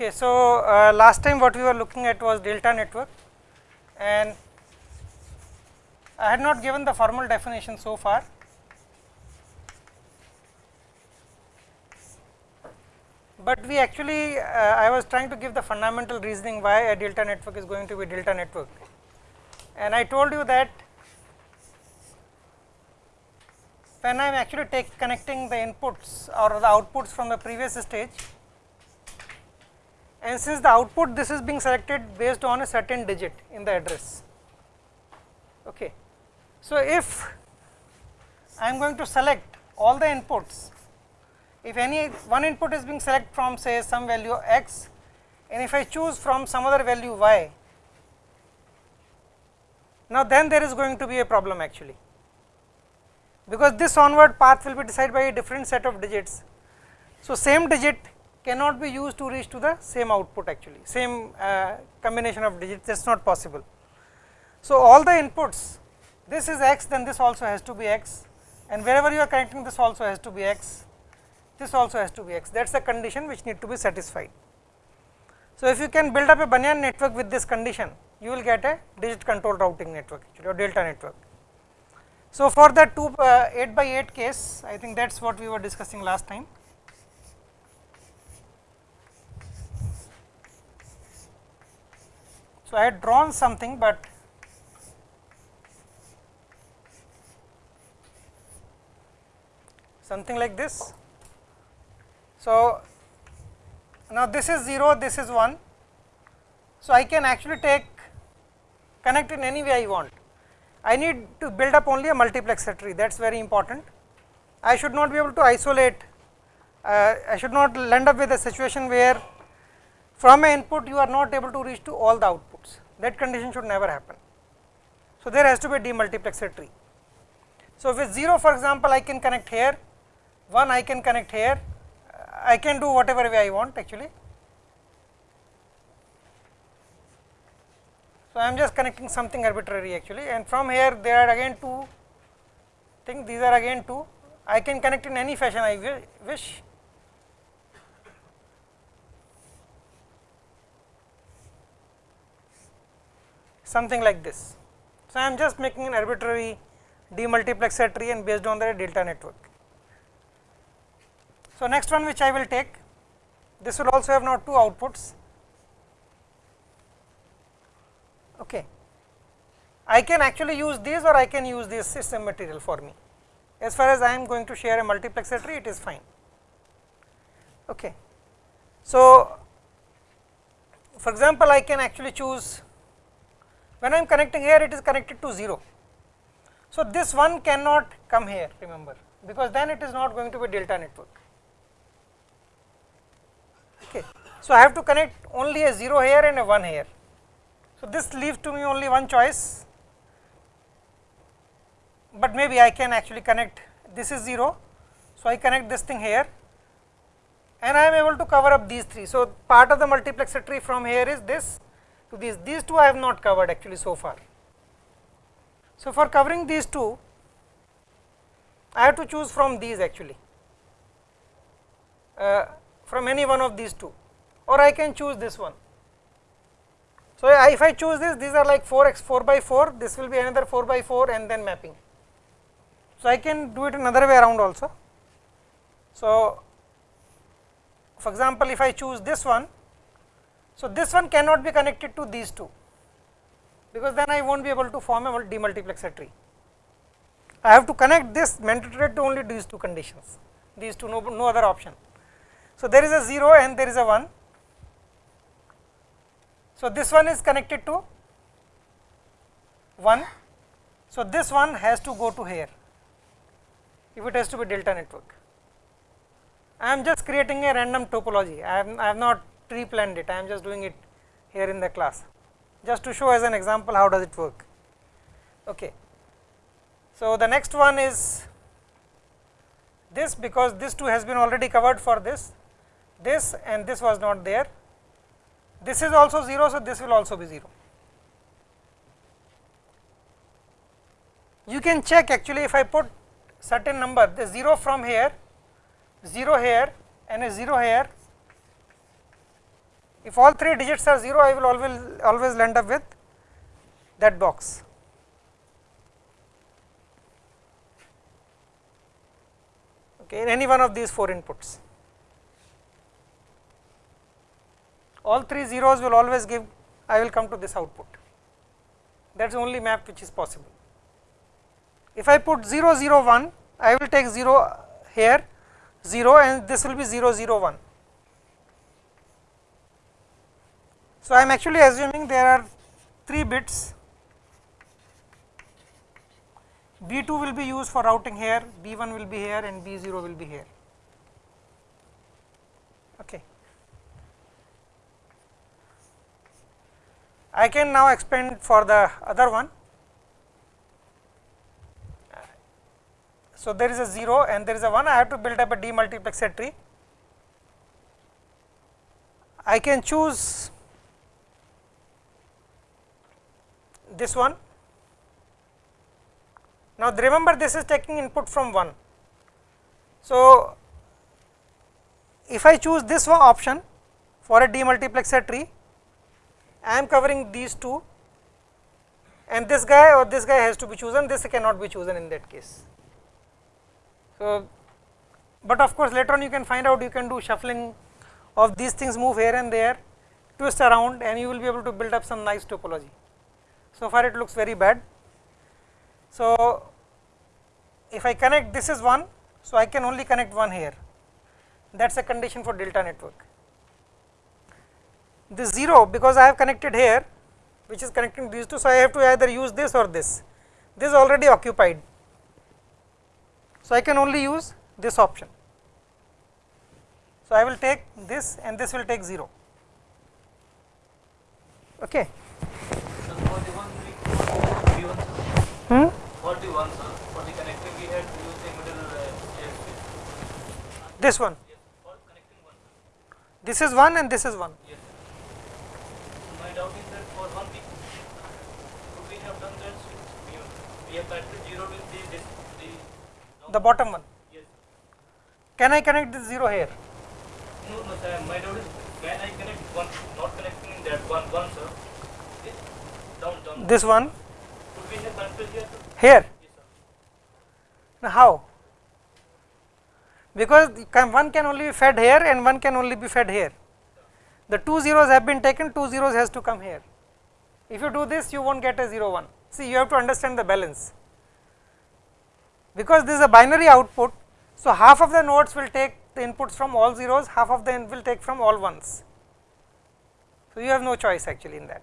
Okay, so uh, last time what we were looking at was delta network and I had not given the formal definition so far. But we actually uh, I was trying to give the fundamental reasoning why a delta network is going to be delta network and I told you that when I am actually take connecting the inputs or the outputs from the previous stage and since the output this is being selected based on a certain digit in the address. Okay. So, if I am going to select all the inputs, if any one input is being selected from say some value x and if I choose from some other value y, now then there is going to be a problem actually, because this onward path will be decided by a different set of digits. So, same digit cannot be used to reach to the same output actually, same uh, combination of digits that is not possible. So, all the inputs this is x then this also has to be x and wherever you are connecting this also has to be x, this also has to be x that is the condition which need to be satisfied. So, if you can build up a Banyan network with this condition you will get a digit control routing network actually or delta network. So, for the 2 uh, 8 by 8 case I think that is what we were discussing last time. So, I had drawn something, but something like this. So, now this is 0, this is 1. So, I can actually take connect in any way I want. I need to build up only a multiplexer tree that is very important. I should not be able to isolate, uh, I should not end up with a situation where from an input you are not able to reach to all the outputs that condition should never happen. So, there has to be a demultiplexer tree. So, with 0 for example, I can connect here, 1 I can connect here, I can do whatever way I want actually. So, I am just connecting something arbitrary actually and from here there are again two things, these are again two, I can connect in any fashion I wish something like this. So, I am just making an arbitrary demultiplexer tree and based on the delta network. So, next one which I will take this will also have now two outputs. Okay. I can actually use these or I can use this system material for me. As far as I am going to share a multiplexer tree, it is fine. Okay. So, for example, I can actually choose when I am connecting here it is connected to 0. So, this one cannot come here remember because then it is not going to be delta network. Okay. So, I have to connect only a 0 here and a 1 here. So, this leaves to me only one choice, but maybe I can actually connect this is 0. So, I connect this thing here and I am able to cover up these 3. So, part of the multiplexer tree from here is this to these, these two I have not covered actually so far. So, for covering these two, I have to choose from these actually, uh, from any one of these two or I can choose this one. So, I, if I choose this, these are like 4 x 4 by 4, this will be another 4 by 4 and then mapping. So, I can do it another way around also. So, for example, if I choose this one, so, this one cannot be connected to these two, because then I will not be able to form a demultiplexer tree. I have to connect this mandatory to only these two conditions, these two no, no other option. So, there is a 0 and there is a 1. So, this one is connected to 1. So, this one has to go to here if it has to be delta network. I am just creating a random topology, I have, I have not pre planned it, I am just doing it here in the class just to show as an example how does it work. Okay. So, the next one is this because this two has been already covered for this, this and this was not there. This is also 0, so this will also be 0. You can check actually if I put certain number the 0 from here, 0 here and a 0 here If all three digits are 0, I will always always land up with that box. Okay, in any one of these four inputs. All three zeros will always give, I will come to this output. That is the only map which is possible. If I put 0, 0, 1, I will take 0 here, 0 and this will be 0, 0, 1. So, I am actually assuming there are 3 bits B 2 will be used for routing here, B 1 will be here and B 0 will be here. Okay. I can now expand for the other one. So, there is a 0 and there is a 1, I have to build up a demultiplexer tree. I can choose this one. Now, remember this is taking input from 1. So, if I choose this one option for a demultiplexer tree, I am covering these two and this guy or this guy has to be chosen, this cannot be chosen in that case. So, but of course, later on you can find out you can do shuffling of these things move here and there, twist around and you will be able to build up some nice topology. So far it looks very bad. So, if I connect this is 1, so I can only connect 1 here, that is a condition for delta network this 0 because I have connected here which is connecting these two. So, I have to either use this or this, this is already occupied. So, I can only use this option. So, I will take this and this will take 0. Okay. Hmm? For the one, sir, for the connecting we had to use the middle uh, This one. Yes, for connecting one. This is 1 and this is 1. Yes doubt is that for one week, could we have done that We, we have connected 0 with the, this, the, the bottom one? Yes. Can I connect this 0 here? No, no, sir. My doubt is can I connect one, not connecting that one, one, sir? Down, down. This one? Could we have connected here? Now, how? Because one can only be fed here and one can only be fed here the two zeros have been taken, two zeros has to come here. If you do this, you will not get a 0 1. See, you have to understand the balance. Because this is a binary output, so half of the nodes will take the inputs from all zeros, half of them will take from all ones. So, you have no choice actually in that.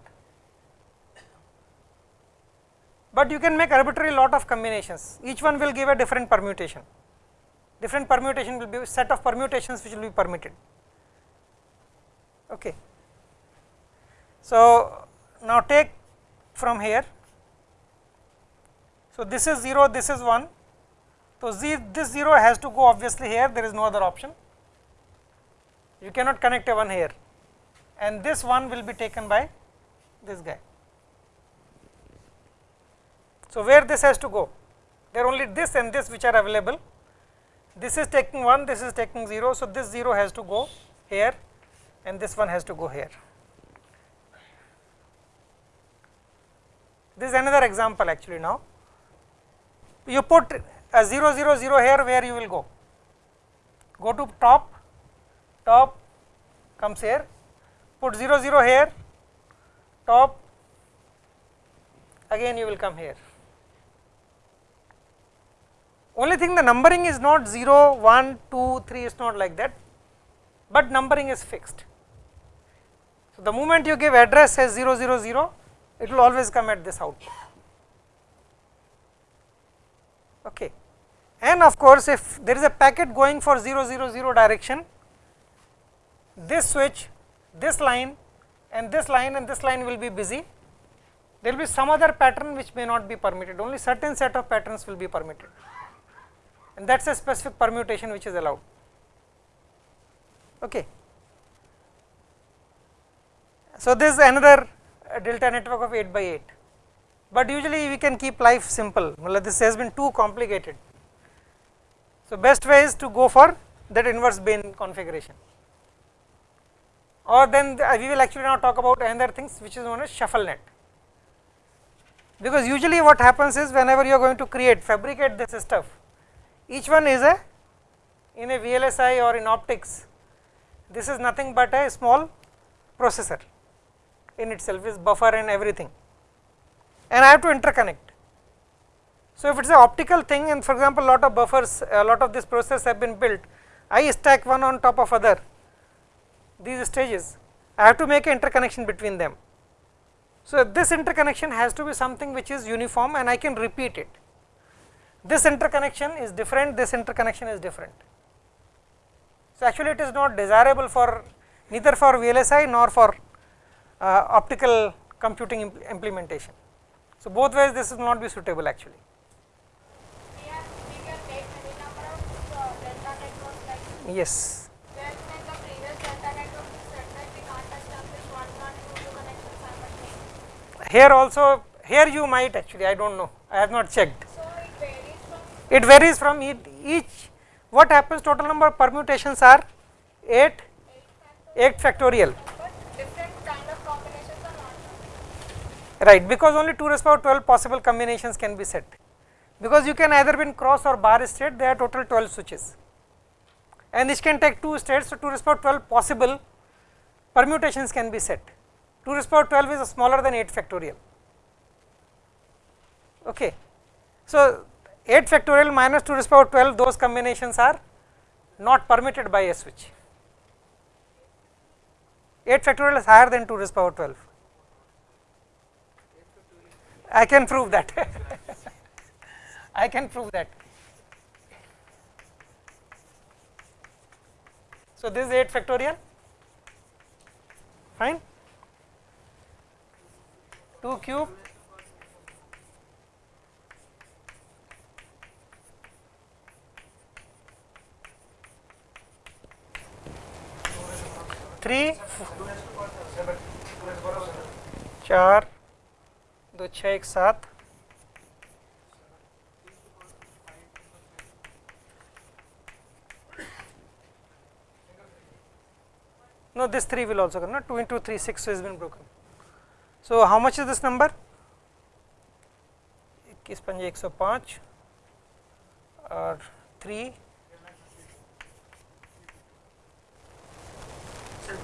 But you can make arbitrary lot of combinations, each one will give a different permutation. Different permutation will be set of permutations which will be permitted. Okay. So, now take from here. So, this is 0, this is 1. So, z, this 0 has to go obviously here, there is no other option. You cannot connect a 1 here and this 1 will be taken by this guy. So, where this has to go? There are only this and this which are available. This is taking 1, this is taking 0. So, this 0 has to go here and this one has to go here. This is another example actually now. You put a 0 0 0 here where you will go? Go to top, top comes here, put 0 0 here, top, again you will come here. Only thing the numbering is not 0, 1, 2, 3 is not like that, but numbering is fixed. So, the moment you give address as 0 0 0 it will always come at this output. Okay. And of course, if there is a packet going for 0 0 0 direction, this switch, this line and this line and this line will be busy. There will be some other pattern which may not be permitted, only certain set of patterns will be permitted and that is a specific permutation which is allowed. Okay. So, this is another uh, delta network of 8 by 8, but usually we can keep life simple, this has been too complicated. So, best way is to go for that inverse Bain configuration. or then the, uh, we will actually now talk about another things which is known as shuffle net. Because usually what happens is whenever you are going to create fabricate this stuff, each one is a in a VLSI or in optics, this is nothing but a small processor in itself is buffer and everything and I have to interconnect. So, if it is an optical thing and for example, a lot of buffers a lot of these processors have been built, I stack one on top of other these stages, I have to make an interconnection between them. So, this interconnection has to be something which is uniform and I can repeat it. This interconnection is different, this interconnection is different. So, actually it is not desirable for neither for VLSI nor for uh, optical computing imp implementation. So, both ways this will not be suitable actually. Yes. Here also here you might actually I do not know I have not checked. It varies from each, what happens total number of permutations are 8 8 factorial. Different kind of combinations are not. Right because only 2 raised power 12 possible combinations can be set. Because you can either be in cross or bar state there are total 12 switches. And this can take 2 states so 2 raised power 12 possible permutations can be set. 2 raised power 12 is smaller than 8 factorial. Okay. So 8 factorial minus 2 raised power 12 those combinations are not permitted by a switch 8 factorial is higher than 2 raised power 12 I can prove that. I can prove that. So, this is 8 factorial, fine. 2 cube three चार, दो छः एक, सात। No this three will also करना two into three six is been broken so how much is this number इक्कीस पंजे एक सौ पाँच, और three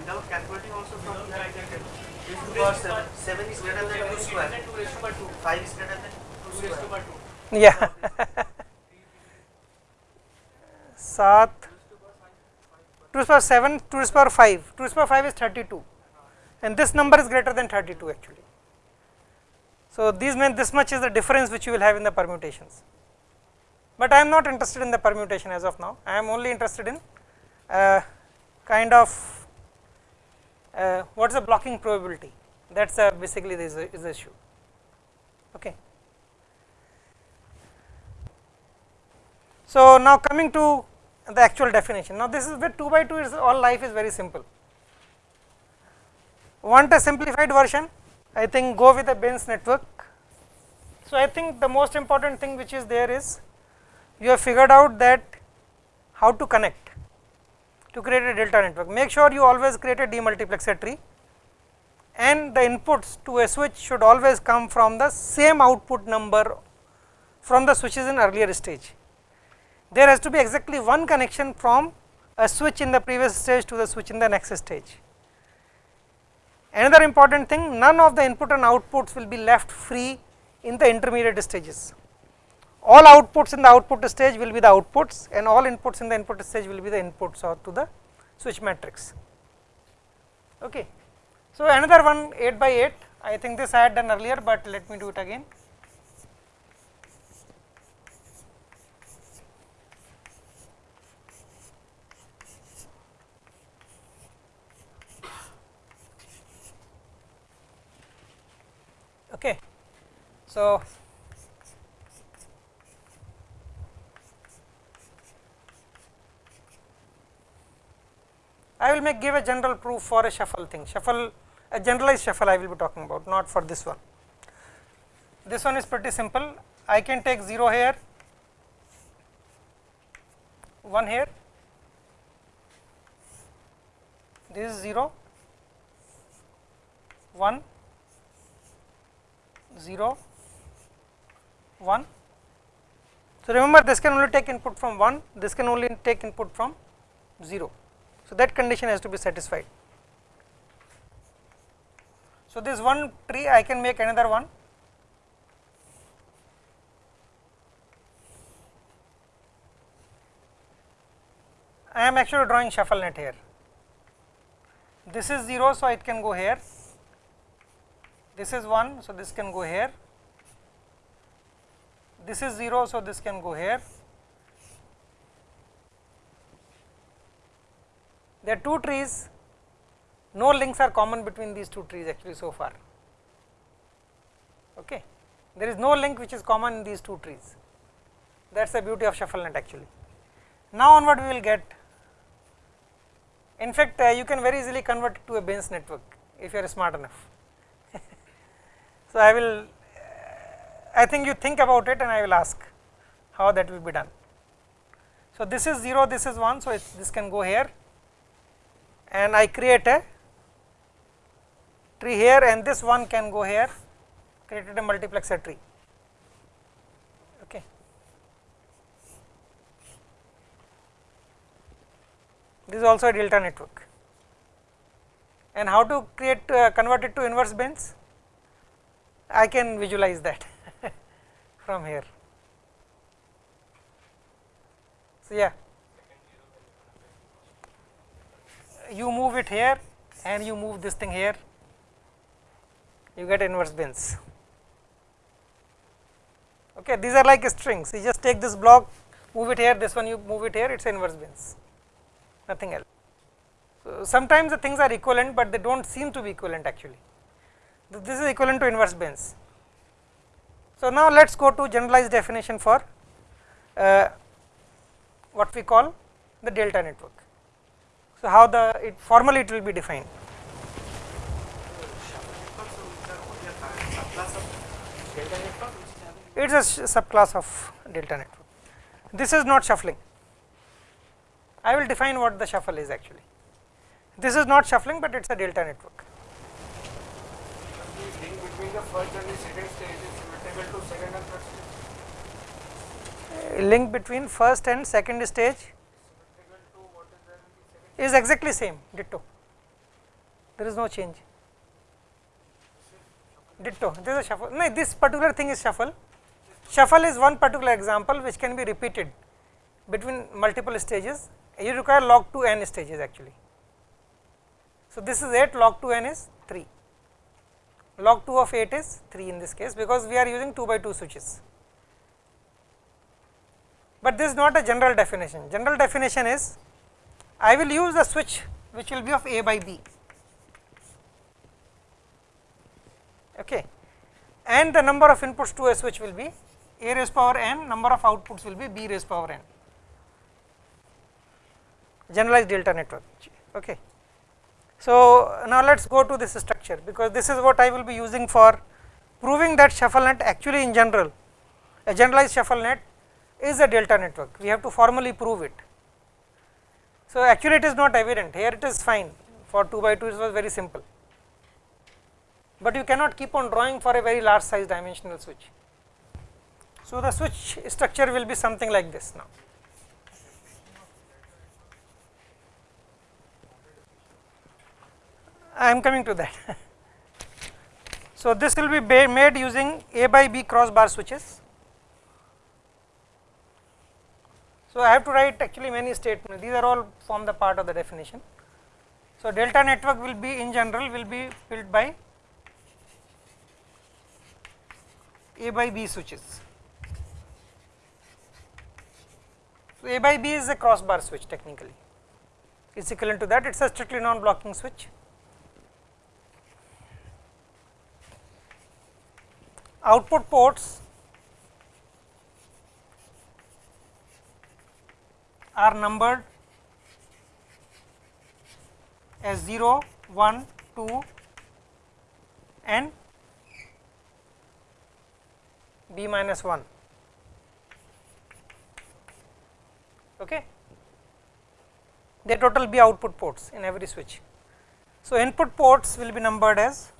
without calculating also from here I can tell. This is power 7. 7 is greater than 2 square. 2 raised by 2. 5 is greater than 2 raised by 2. Yeah. 7 2 raised power 7 2 to the power 5 2 to the power 5 is 32 and this number is greater than 32 actually. So, these mean this much is the difference which you will have in the permutations, but I am not interested in the permutation as of now I am only interested in uh, kind of uh, what is the blocking probability that is uh, basically this is the issue. Okay. So, now coming to the actual definition, now this is with 2 by 2 is all life is very simple. Want a simplified version? I think go with the Benes network. So, I think the most important thing which is there is you have figured out that how to connect to create a delta network. Make sure you always create a demultiplexer tree and the inputs to a switch should always come from the same output number from the switches in earlier stage. There has to be exactly one connection from a switch in the previous stage to the switch in the next stage. Another important thing none of the input and outputs will be left free in the intermediate stages. All outputs in the output stage will be the outputs and all inputs in the input stage will be the inputs or to the switch matrix. Okay. So, another one 8 by 8 I think this I had done earlier, but let me do it again. Okay. So, I will make give a general proof for a shuffle thing, shuffle a generalized shuffle I will be talking about not for this one. This one is pretty simple, I can take 0 here, 1 here, this is 0 1 0 1. So, remember this can only take input from 1, this can only take input from 0. So, that condition has to be satisfied. So, this one tree I can make another one I am actually drawing shuffle net here. This is 0, so it can go here. This is 1, so this can go here. This is 0, so this can go here. There are two trees, no links are common between these two trees actually so far. Okay. There is no link which is common in these two trees. That is the beauty of shuffle net actually. Now onward we will get in fact, uh, you can very easily convert it to a Bayes network if you are smart enough. so, I will uh, I think you think about it and I will ask how that will be done. So, this is 0, this is 1, so this can go here and I create a tree here and this one can go here created a multiplexer tree. this is also a delta network and how to create uh, convert it to inverse bins I can visualize that from here. So, yeah you move it here and you move this thing here you get inverse bins. Okay, these are like strings you just take this block move it here this one you move it here it is inverse bins, nothing else. So, sometimes the things are equivalent, but they do not seem to be equivalent actually. This is equivalent to inverse bins. So, now let us go to generalized definition for uh, what we call the delta network. So, how the it formally it will be defined. It is a subclass of delta network. This is not shuffling. I will define what the shuffle is actually. This is not shuffling, but it is a delta network. Link between the first and second stage is symmetrical to second and third stage. link between first and second stage is exactly same ditto. There is no change. Ditto. This is shuffle. No this particular thing is shuffle. Shuffle is one particular example which can be repeated between multiple stages. You require log 2 n stages actually. So, this is 8 log 2 n is 3 log 2 of 8 is 3 in this case because we are using 2 by 2 switches. But this is not a general definition, general definition is I will use the switch which will be of A by B okay and the number of inputs to a switch will be A raised power n number of outputs will be B raised power n generalized delta network. Okay. So, now let us go to this structure because this is what I will be using for proving that shuffle net actually in general a generalized shuffle net is a delta network we have to formally prove it. So, actually it is not evident here it is fine for 2 by 2 it was very simple, but you cannot keep on drawing for a very large size dimensional switch. So, the switch structure will be something like this now. I am coming to that. so, this will be made using A by B cross bar switches. So, I have to write actually many statements, these are all form the part of the definition. So, delta network will be in general will be built by A by B switches. So, A by B is a cross bar switch technically, it is equivalent to that, it is a strictly non blocking switch. output ports are numbered as 0, 1, 2 and b minus 1. Okay. They total be output ports in every switch. So, input ports will be numbered as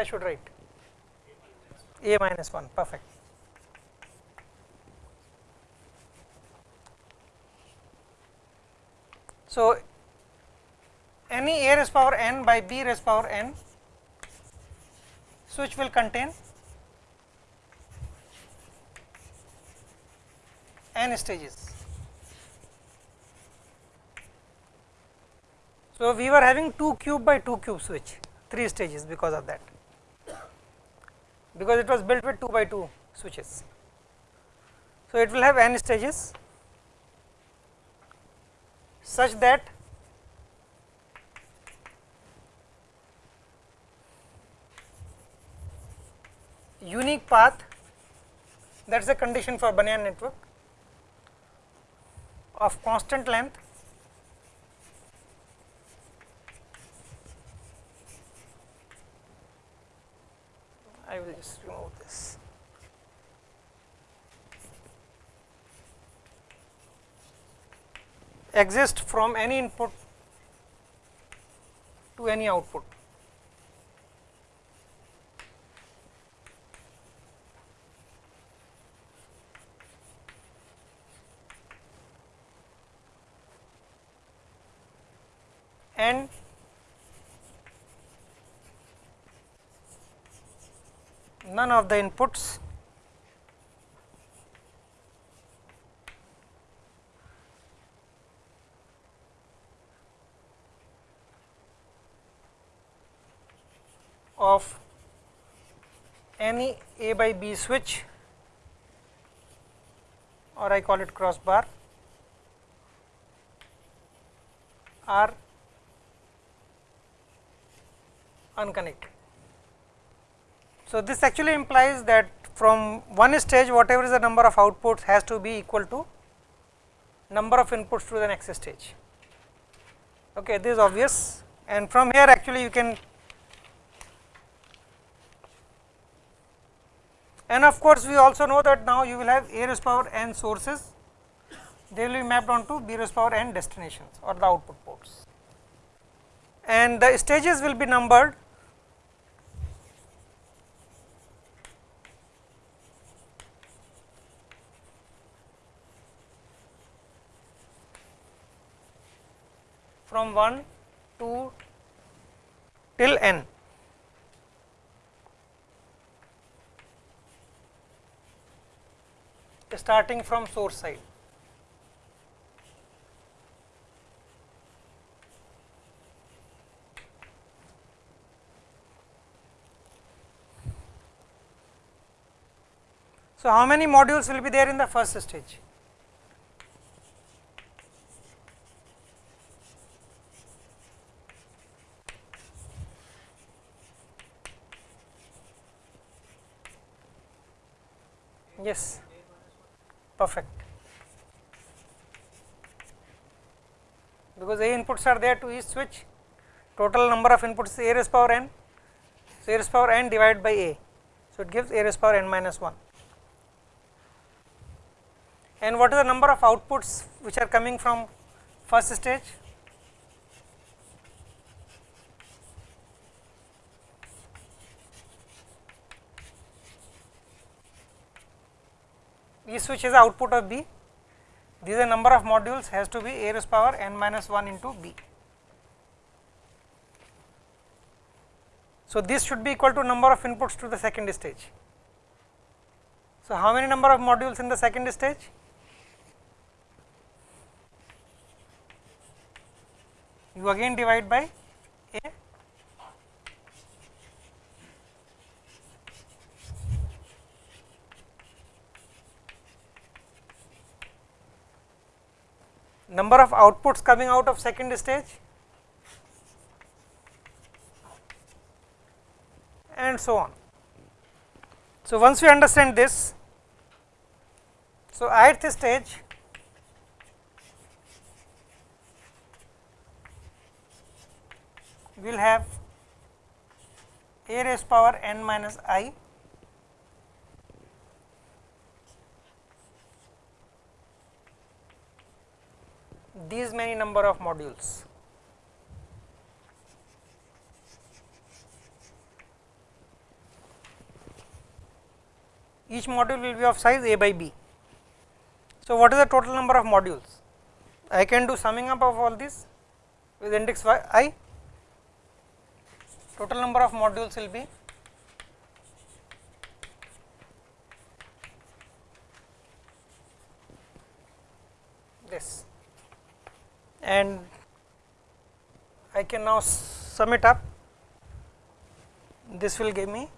I should write? a minus 1 perfect. So, any a raised power n by b raised power n switch will contain n stages. So, we were having 2 cube by 2 cube switch 3 stages because of that because it was built with 2 by 2 switches. So, it will have n stages such that unique path that is a condition for Banyan network of constant length I will just remove this. exist from any input to any output. And none of the inputs of any A by B switch or I call it crossbar are unconnected. So, this actually implies that from one stage whatever is the number of outputs has to be equal to number of inputs to the next stage. Okay, this is obvious. And from here actually you can and of course, we also know that now you will have a raised power n sources. They will be mapped onto b raised power n destinations or the output ports and the stages will be numbered from 1 to till n. starting from source side. So, how many modules will be there in the first stage? Yes, perfect. Because A inputs are there to each switch, total number of inputs is A raised power n, so A raised power n divided by A, so it gives A raised power n minus 1. And what is the number of outputs which are coming from first stage? E switch is the output of B. These are number of modules has to be a raised power n minus 1 into B. So, this should be equal to number of inputs to the second stage. So, how many number of modules in the second stage? You again divide by A number of outputs coming out of second stage and so on. So, once we understand this, so ith stage we will have a raised power n minus i these many number of modules. each module will be of size a by b. So, what is the total number of modules? I can do summing up of all this with index y i total number of modules will be this and I can now sum it up. This will give me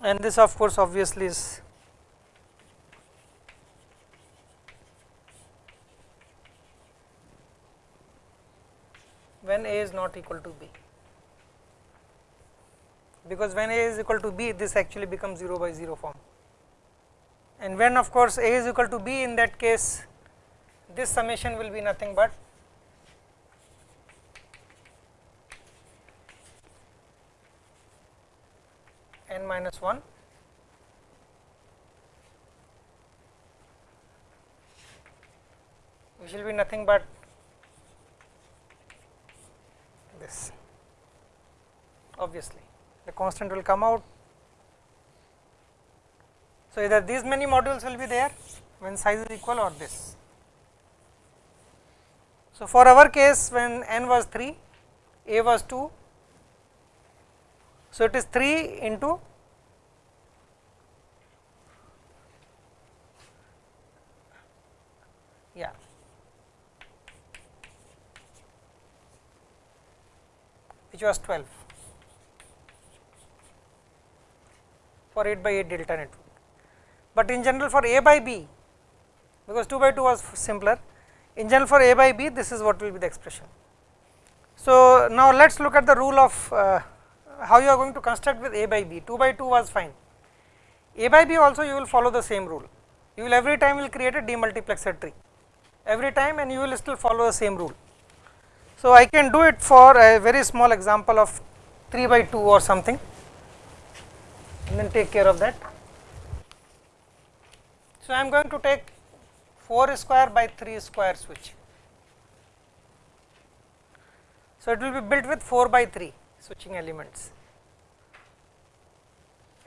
and this of course obviously is when A is not equal to B. Because when A is equal to B this actually becomes 0 by 0 form. And when of course A is equal to B in that case this summation will be nothing but n minus 1 which will be nothing but this obviously the constant will come out. So, either these many modules will be there when size is equal or this. So, for our case when n was 3, a was 2, so it is 3 into yeah which was 12 for 8 by 8 delta network. But in general for a by b because 2 by 2 was simpler in general for a by b this is what will be the expression. So, now let us look at the rule of uh, how you are going to construct with a by b 2 by 2 was fine a by b also you will follow the same rule you will every time will create a demultiplexer tree every time and you will still follow the same rule. So, I can do it for a very small example of 3 by 2 or something and then take care of that. So, I am going to take 4 square by 3 square switch. So, it will be built with 4 by 3 switching elements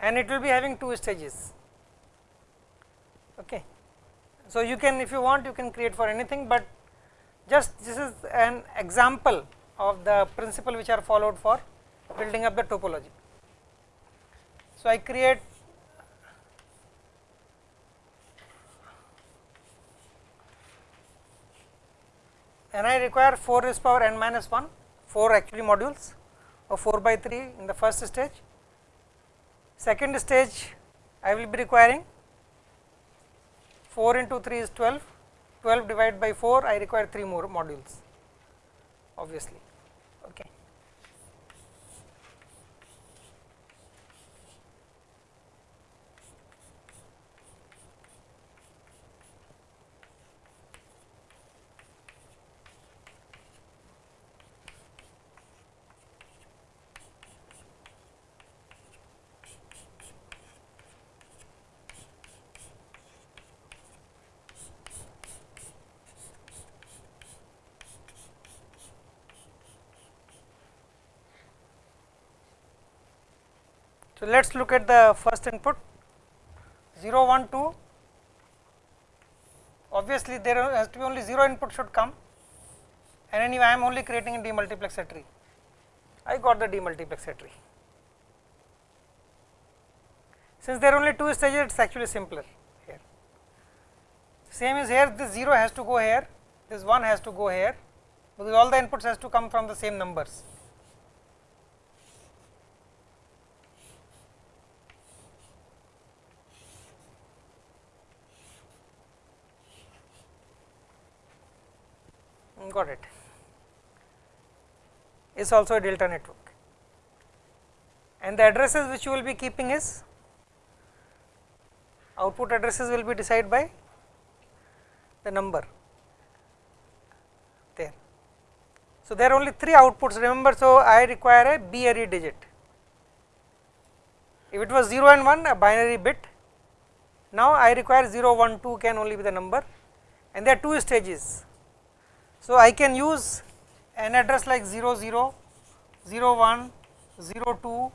and it will be having two stages. Okay. So, you can if you want you can create for anything, but just this is an example of the principle which are followed for building up the topology. So, I create and I require 4 raised power n minus 1 4 actually modules of 4 by 3 in the first stage. Second stage I will be requiring 4 into 3 is 12, 12 divided by 4 I require 3 more modules obviously. Okay. So, let us look at the first input. 0 1 2 obviously there has to be only 0 input should come. And anyway I am only creating a demultiplexer tree I got the demultiplexer tree. Since there are only two stages it is actually simpler here. Same is here this 0 has to go here this 1 has to go here because all the inputs has to come from the same numbers got it is also a delta network and the addresses which you will be keeping is output addresses will be decided by the number there. So, there are only 3 outputs remember, so I require a b-ary digit. If it was 0 and 1 a binary bit, now I require 0, 1, 2 can only be the number and there are 2 stages. So, I can use an address like 0, 0, 0, 1, 0, 2,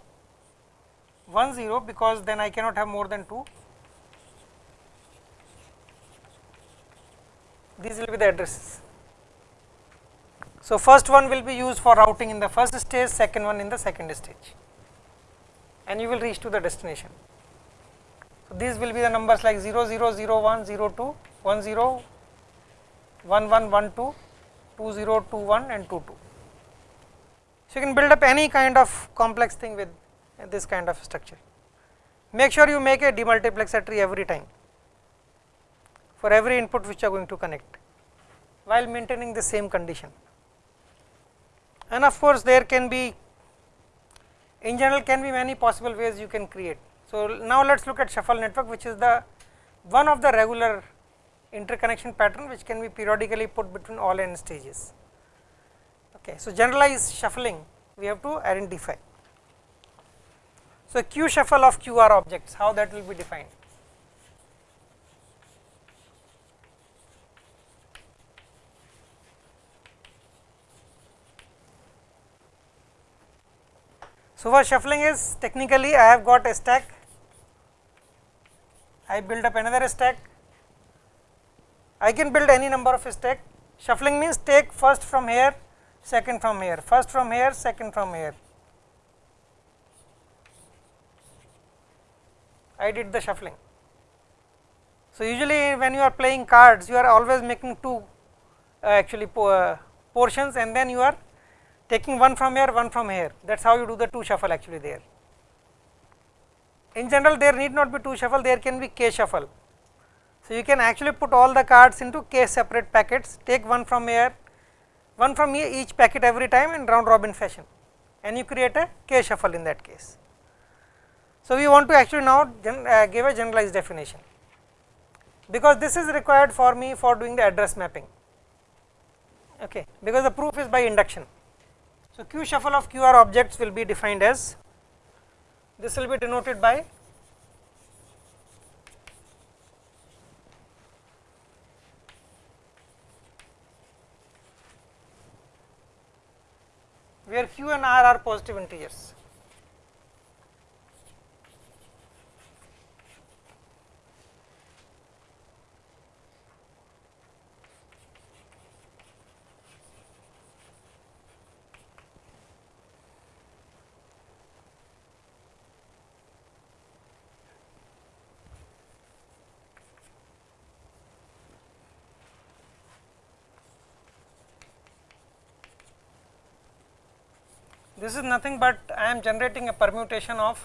1, 0 because then I cannot have more than 2 these will be the addresses. So, first one will be used for routing in the first stage, second one in the second stage and you will reach to the destination. So, these will be the numbers like 0, 0, 0, 1, 0, 2, 1, 0, 1, 1, 1, 2, 2, 0, 2, 1 and 2, 2. So, you can build up any kind of complex thing with this kind of structure. Make sure you make a demultiplexer tree every time for every input which you are going to connect while maintaining the same condition. And of course, there can be in general can be many possible ways you can create. So, now let us look at shuffle network which is the one of the regular interconnection pattern which can be periodically put between all n stages. Okay. So, generalized shuffling we have to identify. So, Q shuffle of QR objects how that will be defined. So, for shuffling is technically I have got a stack, I build up another stack, I can build any number of stack. Shuffling means take first from here, second from here, first from here, second from here. I did the shuffling. So, usually when you are playing cards, you are always making two uh, actually po uh, portions and then you are taking one from here, one from here, that is how you do the two shuffle actually there. In general, there need not be two shuffle, there can be k shuffle. So, you can actually put all the cards into k separate packets, take one from here, one from here each packet every time in round robin fashion and you create a k shuffle in that case. So, we want to actually now uh, give a generalized definition, because this is required for me for doing the address mapping, okay, because the proof is by induction. So, Q shuffle of QR objects will be defined as this will be denoted by where Q and R are positive integers. This is nothing but I am generating a permutation of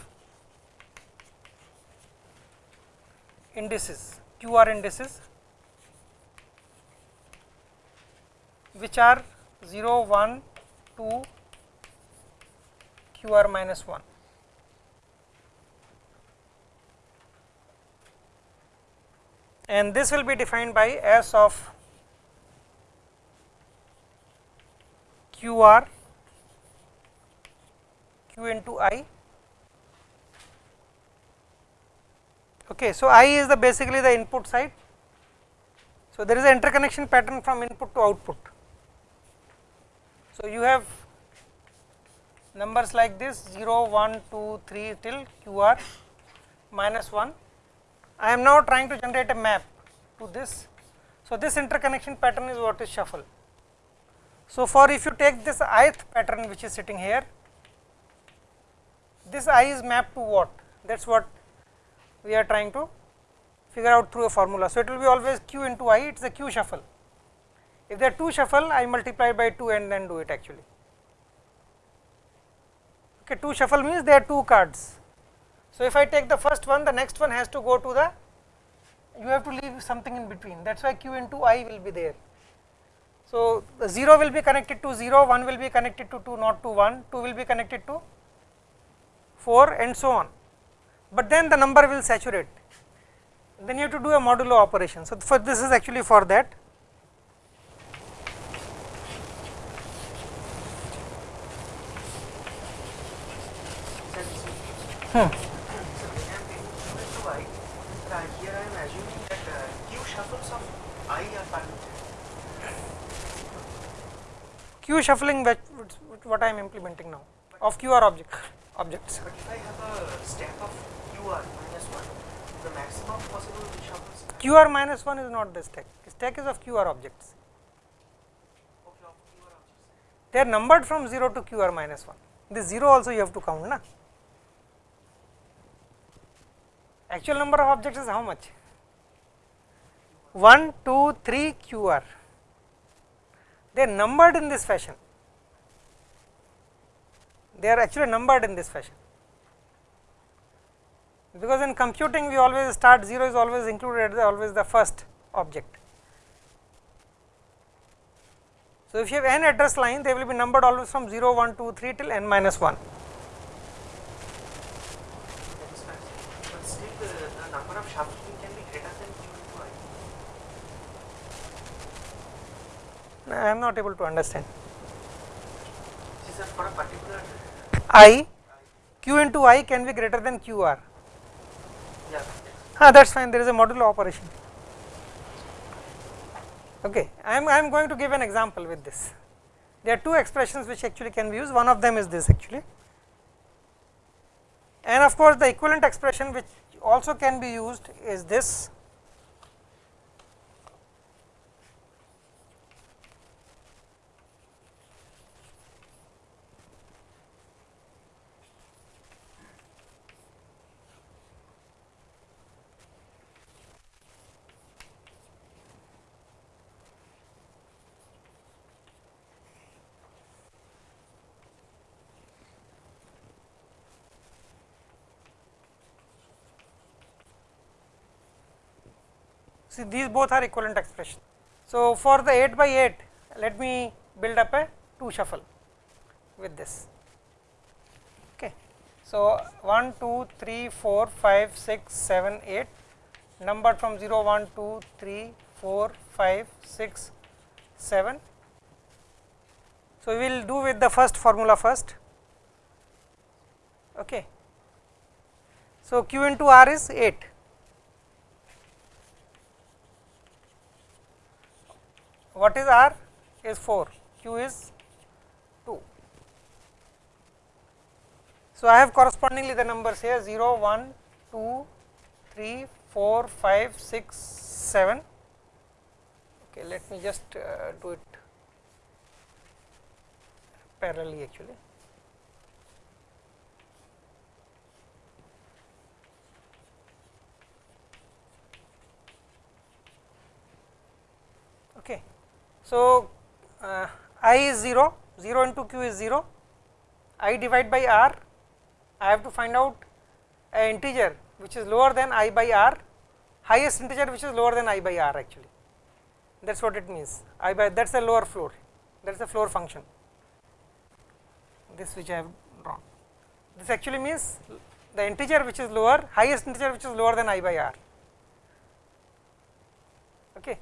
indices QR indices which are 0, 1, 2, QR minus 1. And this will be defined by S of QR into i. Okay, so i is the basically the input side. So there is an interconnection pattern from input to output. So you have numbers like this 0, 1, 2, 3 till qr minus 1. I am now trying to generate a map to this. So this interconnection pattern is what is shuffle. So for if you take this ith pattern which is sitting here this i is mapped to what that is what we are trying to figure out through a formula. So, it will be always q into i it is a q shuffle if there are 2 shuffle I multiply by 2 and then do it actually okay 2 shuffle means there are 2 cards. So, if I take the first one the next one has to go to the you have to leave something in between that is why q into i will be there. So, the 0 will be connected to 0, 1 will be connected to 2 not to 1, 2 will be connected to 4 and so on, but then the number will saturate then you have to do a modulo operation. So, for this is actually for that. Hmm. Q shuffling what I am implementing now of QR object objects. But if I have a stack of QR minus 1, the maximum possible. QR minus 1 is not the stack, stack is of QR objects. Okay, of QR objects. They are numbered from 0 to QR minus 1. This 0 also you have to count na. Actual number of objects is how much? 1, 2, 3 QR. They are numbered in this fashion. They are actually numbered in this fashion. Because in computing we always start 0 is always included always the first object. So, if you have n address line they will be numbered always from 0, 1, 2, 3 till n minus 1. That is correct. But still the, the number of shuffling can be greater than Q I. Am not able to understand. For a particular, I q into i can be greater than qr. yeah, Ah, that is fine, there is a modulo operation. Okay, I am, I am going to give an example with this. There are two expressions which actually can be used, one of them is this actually. And of course, the equivalent expression which also can be used is this. These both are equivalent expression. So, for the 8 by 8 let me build up a 2 shuffle with this. Okay. So, 1, 2, 3, 4, 5, 6, 7, 8 numbered from 0, 1, 2, 3, 4, 5, 6, 7. So, we will do with the first formula first. Okay. So, q into r is 8 what is r? Is 4 q is 2 so i have correspondingly the numbers here 0 1 2 3 4 5 6 7 okay let me just uh, do it parallelly actually okay so, uh, i is 0, 0 into q is 0, i divide by r, I have to find out a integer which is lower than i by r, highest integer which is lower than i by r actually, that is what it means, i by that is the lower floor, that is the floor function, this which I have drawn. This actually means the integer which is lower, highest integer which is lower than i by r. Okay.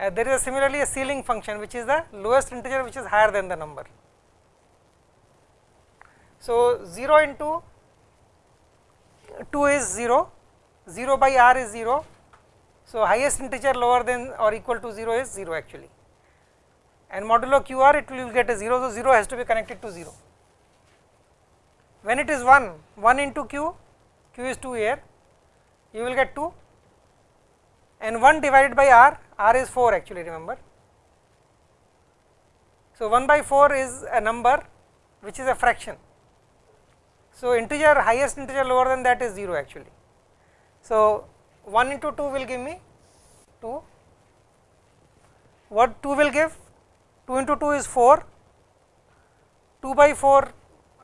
Uh, there is a similarly a ceiling function which is the lowest integer which is higher than the number. So, 0 into 2 is 0, 0 by r is 0. So, highest integer lower than or equal to 0 is 0 actually and modulo q r it will get a 0. So, 0 has to be connected to 0. When it is 1, 1 into q, q is 2 here, you will get 2 and 1 divided by r, r is 4 actually remember. So, 1 by 4 is a number which is a fraction. So, integer highest integer lower than that is 0 actually. So, 1 into 2 will give me 2, what 2 will give? 2 into 2 is 4, 2 by 4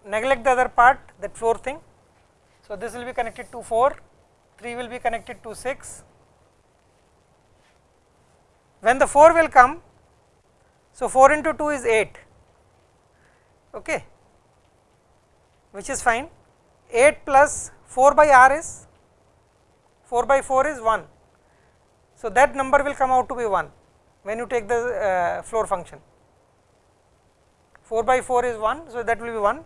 neglect the other part that 4 thing. So, this will be connected to 4, 3 will be connected to 6, when the 4 will come So, 4 into 2 is 8 okay, which is fine 8 plus 4 by r is 4 by 4 is 1. So, that number will come out to be 1 when you take the uh, floor function 4 by 4 is 1. So, that will be 1.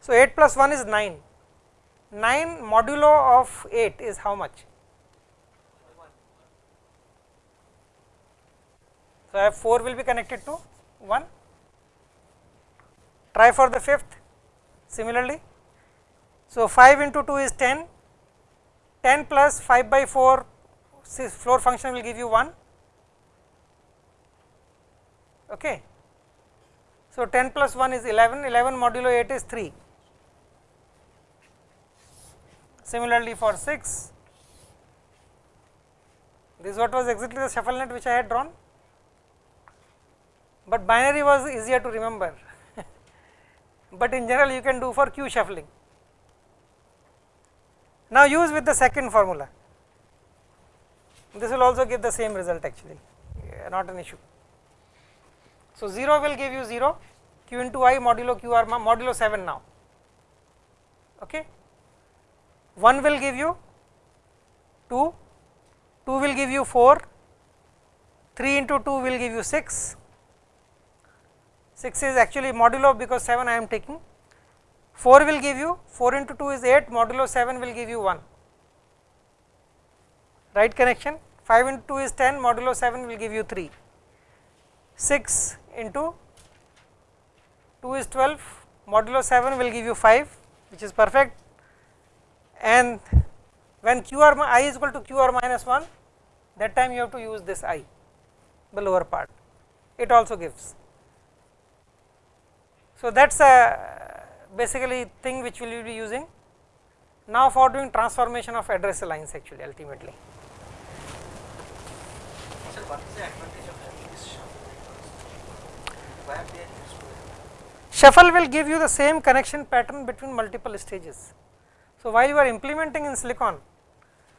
So, 8 plus 1 is 9, 9 modulo of 8 is how much? So, I have 4 will be connected to 1, try for the fifth similarly. So, 5 into 2 is 10, 10 plus 5 by 4 floor function will give you 1 okay. So, 10 plus 1 is 11, 11 modulo 8 is 3. Similarly, for 6, this what was exactly the shuffle net which I had drawn, but binary was easier to remember, but in general you can do for q shuffling. Now, use with the second formula, this will also give the same result actually, not an issue. So, 0 will give you 0 q into i modulo q r modulo 7 now. Okay? 1 will give you 2 2 will give you 4 3 into 2 will give you 6 6 is actually modulo because 7 I am taking. 4 will give you 4 into 2 is 8 modulo 7 will give you 1 right connection? 5 into 2 is 10 modulo 7 will give you 3 6 into 2 is 12 modulo 7 will give you 5 which is perfect. And when q r i is equal to q r minus 1 that time you have to use this i the lower part. It also gives. So, that is a basically thing which we will be using now for doing transformation of address lines actually ultimately. Sir, what is the advantage of having this shuffle networks? Why are they useful? Shuffle will give you the same connection pattern between multiple stages. So, while you are implementing in silicon,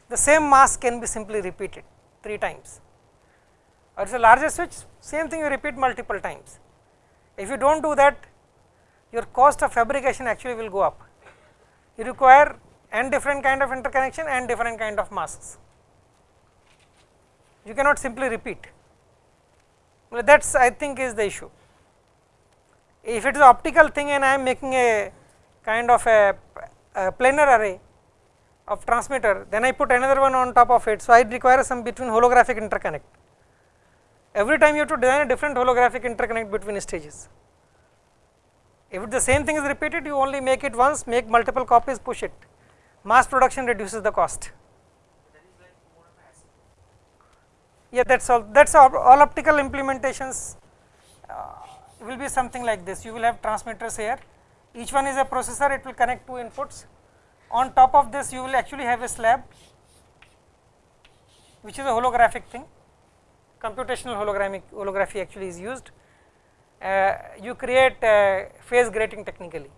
the same mask can be simply repeated 3 times or it is a larger switch same thing you repeat multiple times. If you do not do that your cost of fabrication actually will go up. You require n different kind of interconnection and different kind of masks. You cannot simply repeat. Well, that is I think is the issue. If it is optical thing and I am making a kind of a, a planar array of transmitter, then I put another one on top of it. So, I require some between holographic interconnect. Every time you have to design a different holographic interconnect between stages. If the same thing is repeated, you only make it once, make multiple copies, push it. Mass production reduces the cost. Yeah, that is all. That is all, all optical implementations uh, will be something like this. You will have transmitters here. Each one is a processor. It will connect two inputs. On top of this, you will actually have a slab, which is a holographic thing. Computational holography actually is used. Uh, you create phase grating technically,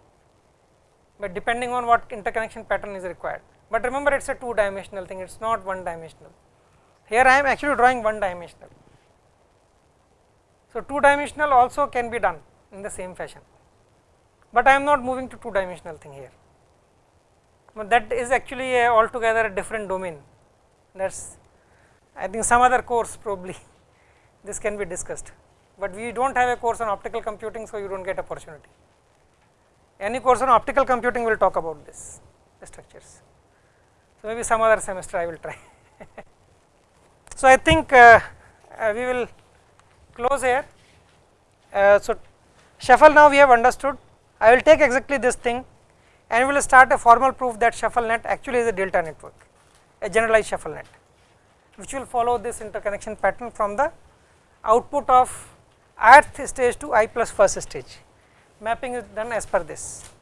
but depending on what interconnection pattern is required. But remember, it is a two dimensional thing. It is not one dimensional. Here I am actually drawing one dimensional. So, two dimensional also can be done in the same fashion, but I am not moving to two dimensional thing here. But that is actually a altogether a different domain. That is I think some other course probably this can be discussed, but we do not have a course on optical computing, so you do not get opportunity. Any course on optical computing will talk about this the structures. So, maybe some other semester I will try. so, I think uh, uh, we will close here. Uh, so, shuffle now we have understood. I will take exactly this thing and we will start a formal proof that shuffle net actually is a delta network, a generalized shuffle net, which will follow this interconnection pattern from the output of ith stage to i plus first stage. Mapping is done as per this.